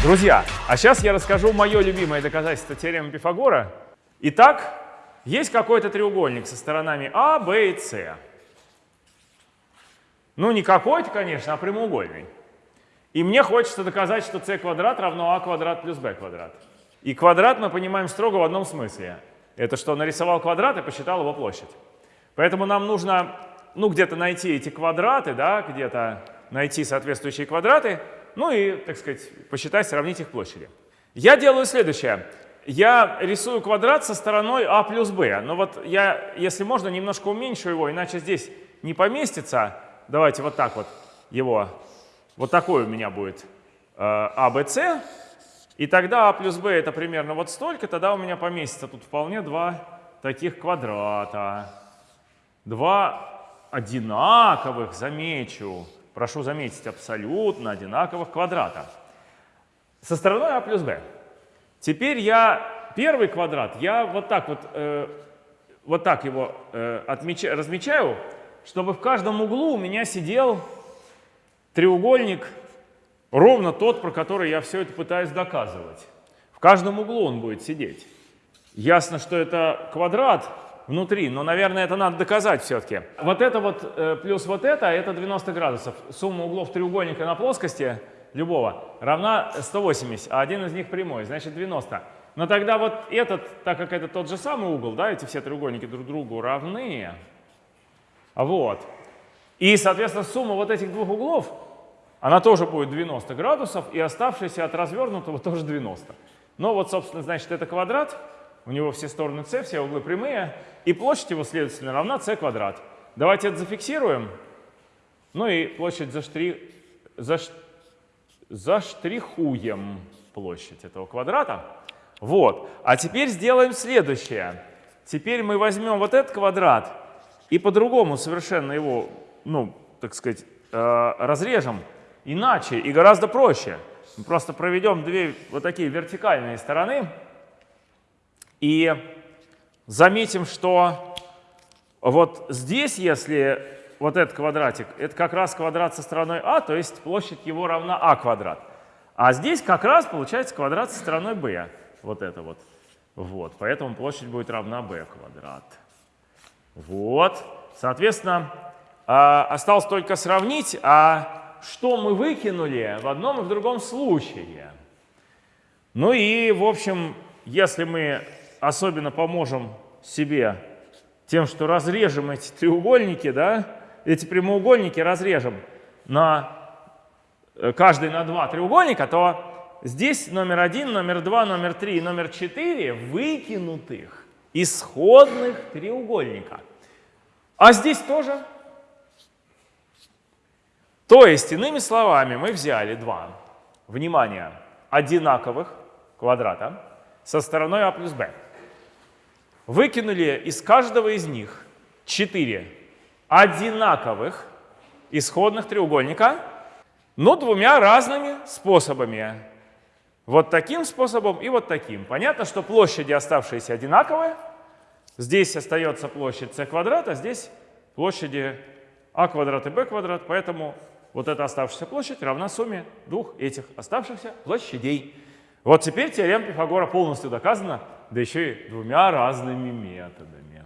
Друзья, а сейчас я расскажу мое любимое доказательство теоремы Пифагора. Итак, есть какой-то треугольник со сторонами А, Б и С. Ну, не какой-то, конечно, а прямоугольный. И мне хочется доказать, что c квадрат равно а квадрат плюс b квадрат. И квадрат мы понимаем строго в одном смысле. Это что нарисовал квадрат и посчитал его площадь. Поэтому нам нужно ну, где-то найти эти квадраты, да, где-то найти соответствующие квадраты, ну и, так сказать, посчитать, сравнить их площади. Я делаю следующее. Я рисую квадрат со стороной а плюс b. Но вот я, если можно, немножко уменьшу его, иначе здесь не поместится. Давайте вот так вот его. Вот такой у меня будет э, а. И тогда а плюс b это примерно вот столько, тогда у меня поместится тут вполне два таких квадрата. Два одинаковых, замечу, прошу заметить, абсолютно одинаковых квадрата. Со стороной а плюс b. Теперь я первый квадрат, я вот так вот, э, вот так его э, отмечаю, размечаю, чтобы в каждом углу у меня сидел треугольник Ровно тот, про который я все это пытаюсь доказывать. В каждом углу он будет сидеть. Ясно, что это квадрат внутри, но, наверное, это надо доказать все-таки. Вот это вот э, плюс вот это, это 90 градусов. Сумма углов треугольника на плоскости любого равна 180, а один из них прямой, значит 90. Но тогда вот этот, так как это тот же самый угол, да, эти все треугольники друг другу равны, вот. И, соответственно, сумма вот этих двух углов она тоже будет 90 градусов, и оставшаяся от развернутого тоже 90. Но вот, собственно, значит, это квадрат, у него все стороны c, все углы прямые, и площадь его, следовательно, равна c квадрат. Давайте это зафиксируем. Ну и площадь заштри... Заш... заштрихуем площадь этого квадрата. Вот. А теперь сделаем следующее. Теперь мы возьмем вот этот квадрат и по-другому совершенно его, ну, так сказать, э, разрежем иначе и гораздо проще. Мы просто проведем две вот такие вертикальные стороны и заметим, что вот здесь, если вот этот квадратик, это как раз квадрат со стороной а, то есть площадь его равна а квадрат. А здесь как раз получается квадрат со стороной b, вот это вот. Вот, поэтому площадь будет равна b квадрат. Вот, соответственно, а, осталось только сравнить, а что мы выкинули в одном и в другом случае. Ну и, в общем, если мы особенно поможем себе тем, что разрежем эти треугольники, да, эти прямоугольники разрежем на э, каждый на два треугольника, то здесь номер один, номер два, номер три и номер четыре выкинутых исходных треугольника. А здесь тоже то есть, иными словами, мы взяли два, внимание, одинаковых квадрата со стороной а плюс b. Выкинули из каждого из них четыре одинаковых исходных треугольника, но двумя разными способами. Вот таким способом и вот таким. Понятно, что площади оставшиеся одинаковые. Здесь остается площадь c квадрат, а здесь площади а квадрат и b квадрат, поэтому вот эта оставшаяся площадь равна сумме двух этих оставшихся площадей. Вот теперь теорема Пифагора полностью доказана, да еще и двумя разными методами.